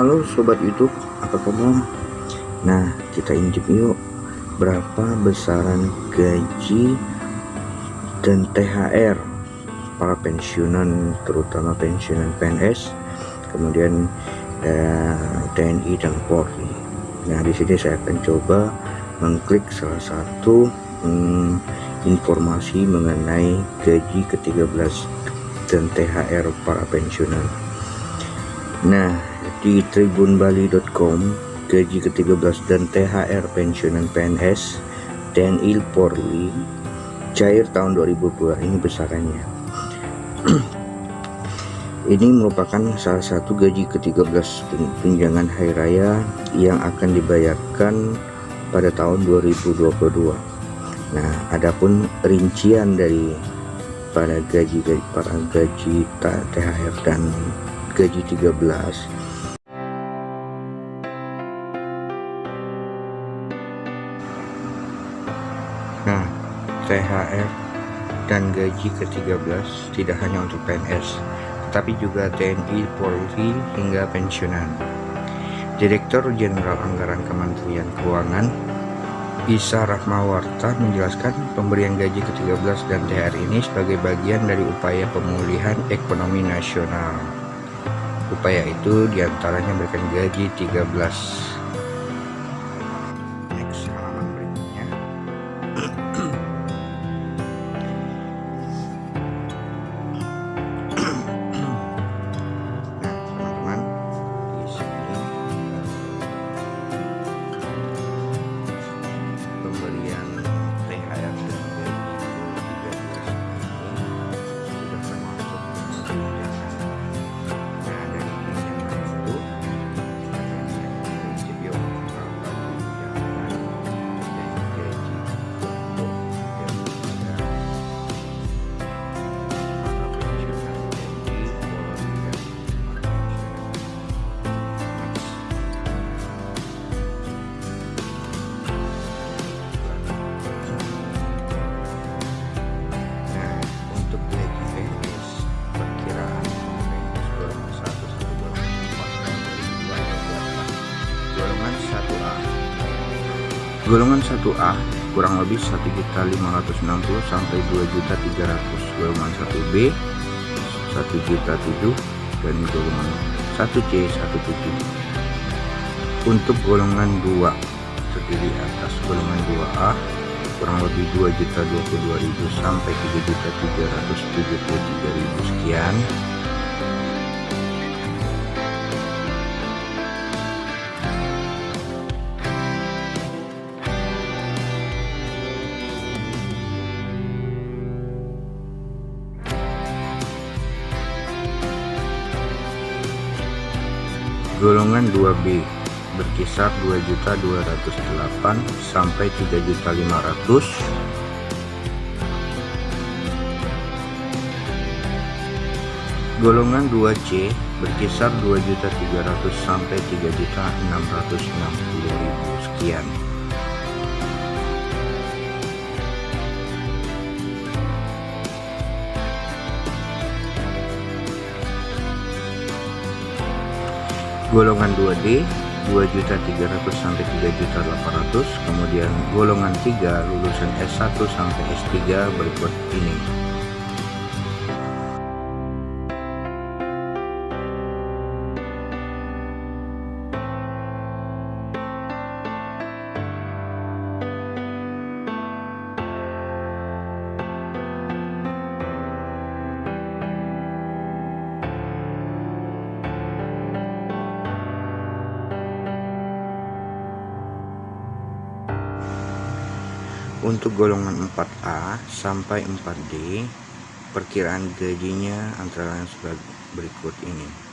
Halo sobat YouTube, apa kabar? Nah, kita intip yuk berapa besaran gaji dan THR para pensiunan terutama pensiunan PNS, kemudian eh, TNI dan Polri. Nah, di sini saya akan coba mengklik salah satu hmm, informasi mengenai gaji ke-13 dan THR para pensiunan. Nah, di tribunbali.com gaji ke-13 dan THR pensiunan PNS TNI Polri cair tahun 2002 ini besarannya. Ini merupakan salah satu gaji ke-13 tunjangan hari raya yang akan dibayarkan pada tahun 2022 nah adapun rincian dari pada gaji para gaji THR dan gaji 13 THR dan gaji ke-13 tidak hanya untuk PNS, tetapi juga TNI, Polri, hingga pensiunan. Direktur Jenderal Anggaran Kementerian Keuangan Isa Rahmawarta menjelaskan pemberian gaji ke-13 dan THR ini sebagai bagian dari upaya pemulihan ekonomi nasional. Upaya itu di antaranya memberikan gaji 13 golongan 1A kurang lebih 1.560 sampai 2.300 golongan 1B 1 juta 7 dan golongan 1C 17 untuk golongan 2 terdiri atas golongan 2A kurang lebih 2 juta 22.000 sampai 3 juta 373.000 sekian golongan 2B berkisar 2.208 sampai 3.500 golongan 2C berkisar 2.300 sampai 3.660.000 sekian golongan 2D 2.300 sampai 3.800 kemudian golongan 3 lulusan S1 sampai S3 berikut ini untuk golongan 4A sampai 4D perkiraan gajinya antara lain sebagai berikut ini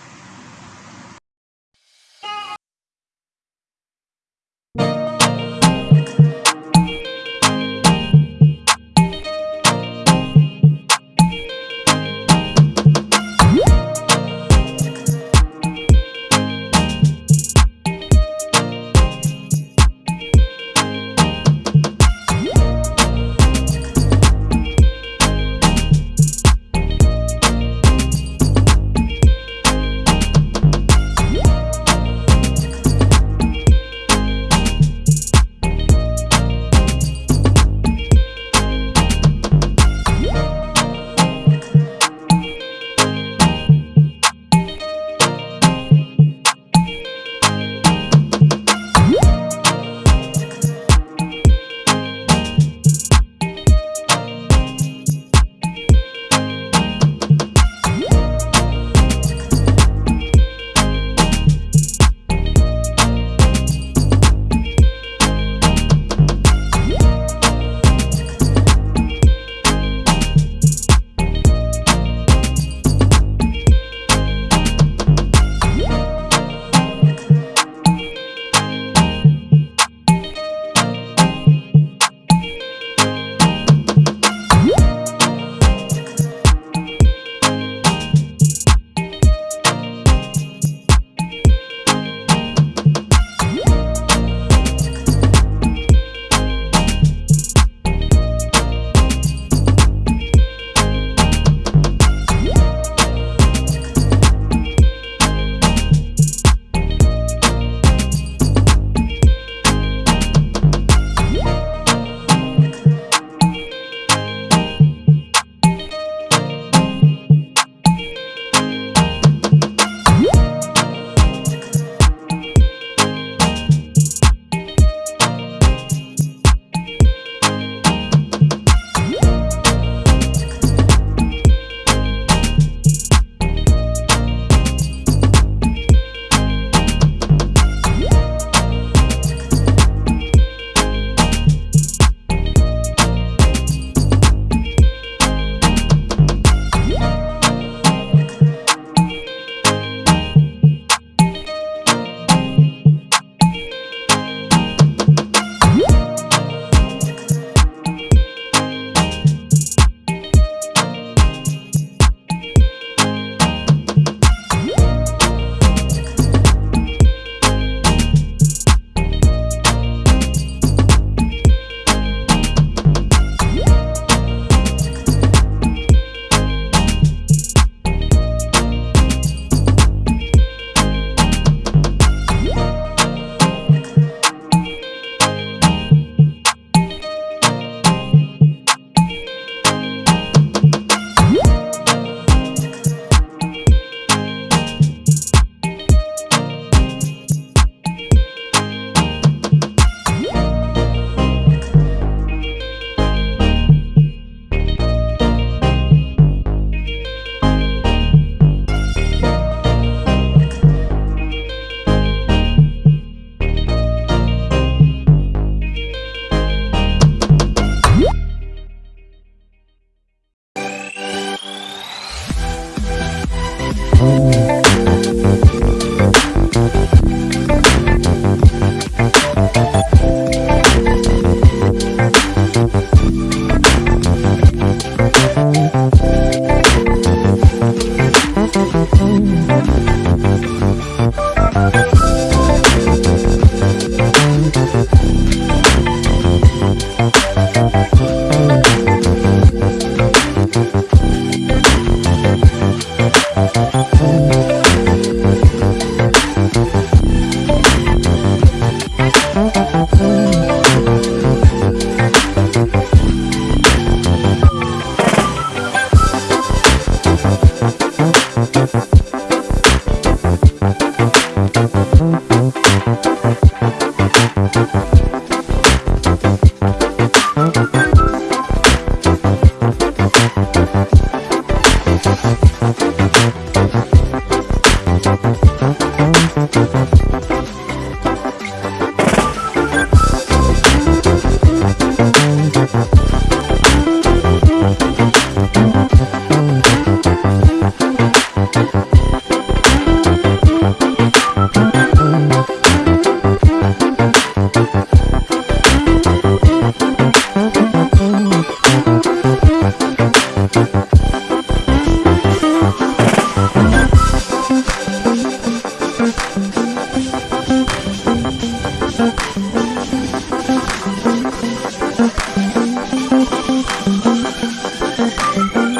baby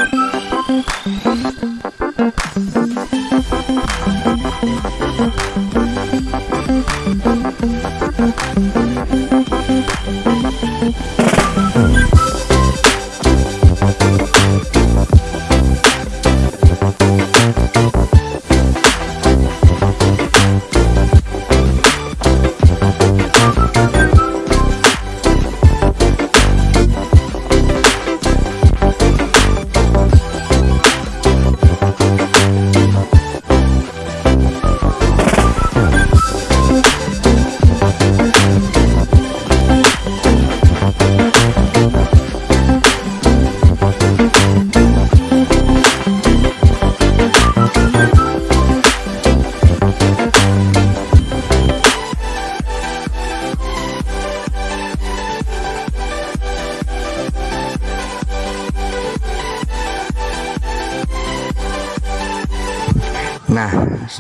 Nah,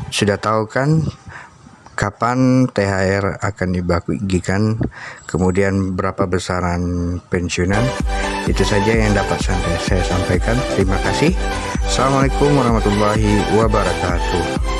sudah tahu kan kapan THR akan dibagikan, kemudian berapa besaran pensiunan? Itu saja yang dapat saya sampaikan. Terima kasih. Assalamualaikum warahmatullahi wabarakatuh.